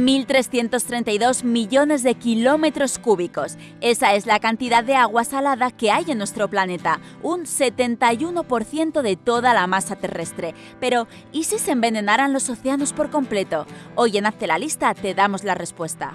1.332 millones de kilómetros cúbicos. Esa es la cantidad de agua salada que hay en nuestro planeta, un 71% de toda la masa terrestre. Pero, ¿y si se envenenaran los océanos por completo? Hoy en Hazte la Lista te damos la respuesta.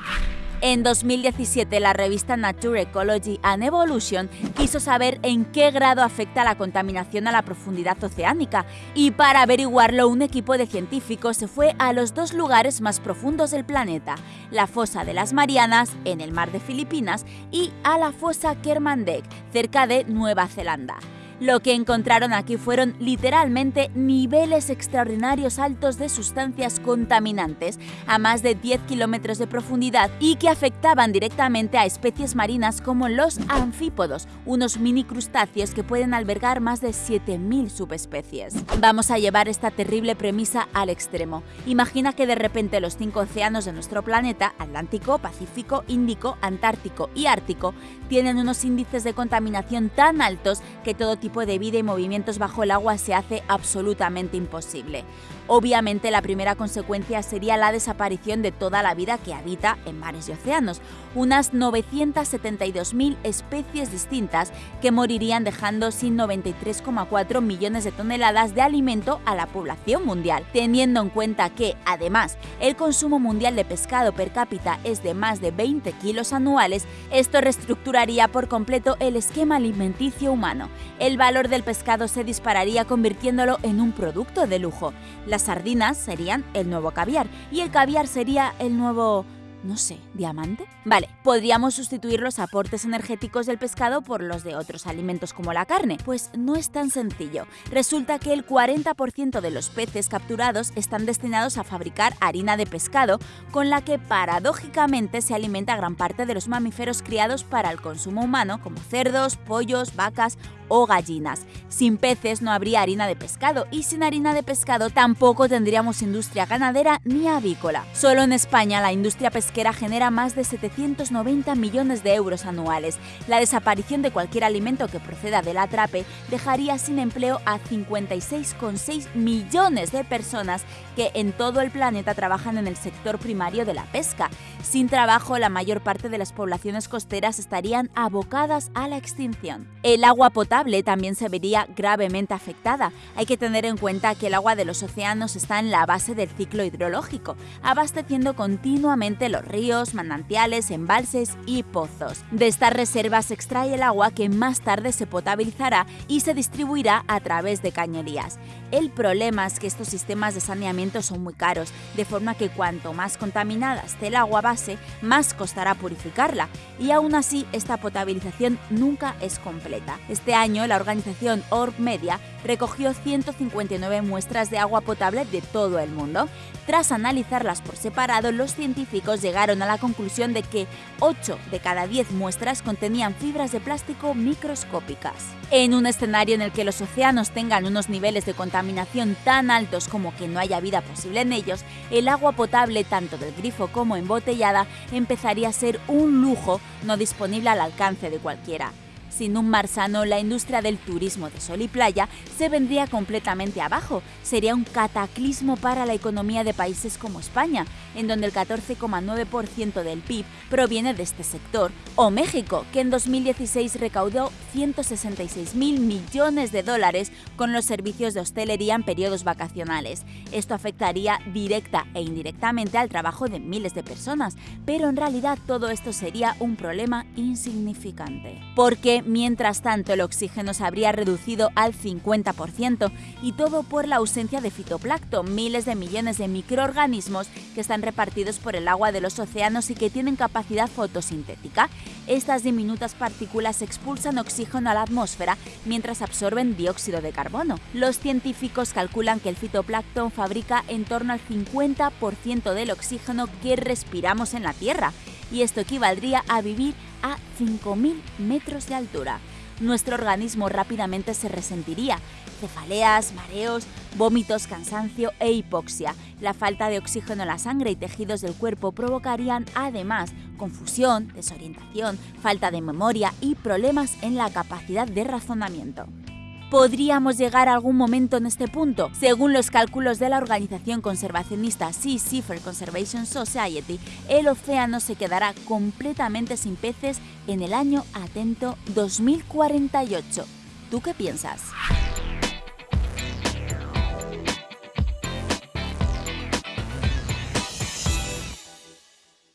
En 2017, la revista Nature Ecology and Evolution quiso saber en qué grado afecta la contaminación a la profundidad oceánica y para averiguarlo un equipo de científicos se fue a los dos lugares más profundos del planeta, la fosa de las Marianas, en el mar de Filipinas, y a la fosa Kermadec, cerca de Nueva Zelanda. Lo que encontraron aquí fueron literalmente niveles extraordinarios altos de sustancias contaminantes a más de 10 kilómetros de profundidad y que afectaban directamente a especies marinas como los anfípodos, unos mini crustáceos que pueden albergar más de 7.000 subespecies. Vamos a llevar esta terrible premisa al extremo. Imagina que de repente los cinco océanos de nuestro planeta, Atlántico, Pacífico, Índico, Antártico y Ártico, tienen unos índices de contaminación tan altos que todo tipo de vida y movimientos bajo el agua se hace absolutamente imposible. Obviamente la primera consecuencia sería la desaparición de toda la vida que habita en mares y océanos, unas 972.000 especies distintas que morirían dejando sin 93,4 millones de toneladas de alimento a la población mundial, teniendo en cuenta que, además, el consumo mundial de pescado per cápita es de más de 20 kilos anuales, esto reestructuraría por completo el esquema alimenticio humano. El valor del pescado se dispararía convirtiéndolo en un producto de lujo. Las sardinas serían el nuevo caviar y el caviar sería el nuevo no sé, diamante. Vale, podríamos sustituir los aportes energéticos del pescado por los de otros alimentos como la carne. Pues no es tan sencillo. Resulta que el 40% de los peces capturados están destinados a fabricar harina de pescado, con la que paradójicamente se alimenta gran parte de los mamíferos criados para el consumo humano, como cerdos, pollos, vacas o gallinas. Sin peces no habría harina de pescado y sin harina de pescado tampoco tendríamos industria ganadera ni avícola. Solo en España la industria pesquera genera más de 790 millones de euros anuales. La desaparición de cualquier alimento que proceda del atrape dejaría sin empleo a 56,6 millones de personas que en todo el planeta trabajan en el sector primario de la pesca. Sin trabajo, la mayor parte de las poblaciones costeras estarían abocadas a la extinción. El agua potable también se vería gravemente afectada. Hay que tener en cuenta que el agua de los océanos está en la base del ciclo hidrológico, abasteciendo continuamente los ríos, manantiales, embalses y pozos. De estas reservas se extrae el agua que más tarde se potabilizará y se distribuirá a través de cañerías. El problema es que estos sistemas de saneamiento son muy caros, de forma que cuanto más contaminada esté el agua más costará purificarla, y aún así esta potabilización nunca es completa. Este año la organización Orb Media recogió 159 muestras de agua potable de todo el mundo. Tras analizarlas por separado, los científicos llegaron a la conclusión de que 8 de cada 10 muestras contenían fibras de plástico microscópicas. En un escenario en el que los océanos tengan unos niveles de contaminación tan altos como que no haya vida posible en ellos, el agua potable tanto del grifo como embotellada empezaría a ser un lujo no disponible al alcance de cualquiera. Sin un mar sano, la industria del turismo de sol y playa se vendría completamente abajo. Sería un cataclismo para la economía de países como España, en donde el 14,9% del PIB proviene de este sector, o México, que en 2016 recaudó 166 mil millones de dólares con los servicios de hostelería en periodos vacacionales. Esto afectaría directa e indirectamente al trabajo de miles de personas, pero en realidad todo esto sería un problema insignificante. Porque mientras tanto el oxígeno se habría reducido al 50% y todo por la ausencia de fitoplancton, miles de millones de microorganismos que están repartidos por el agua de los océanos y que tienen capacidad fotosintética. Estas diminutas partículas expulsan oxígeno a la atmósfera mientras absorben dióxido de carbono. Los científicos calculan que el fitoplancton fabrica en torno al 50% del oxígeno que respiramos en la Tierra y esto equivaldría a vivir a 5.000 metros de altura. Nuestro organismo rápidamente se resentiría. Cefaleas, mareos, vómitos, cansancio e hipoxia. La falta de oxígeno en la sangre y tejidos del cuerpo provocarían además confusión, desorientación, falta de memoria y problemas en la capacidad de razonamiento. ¿Podríamos llegar a algún momento en este punto? Según los cálculos de la organización conservacionista Sea Seafair Conservation Society, el océano se quedará completamente sin peces en el año atento 2048. ¿Tú qué piensas?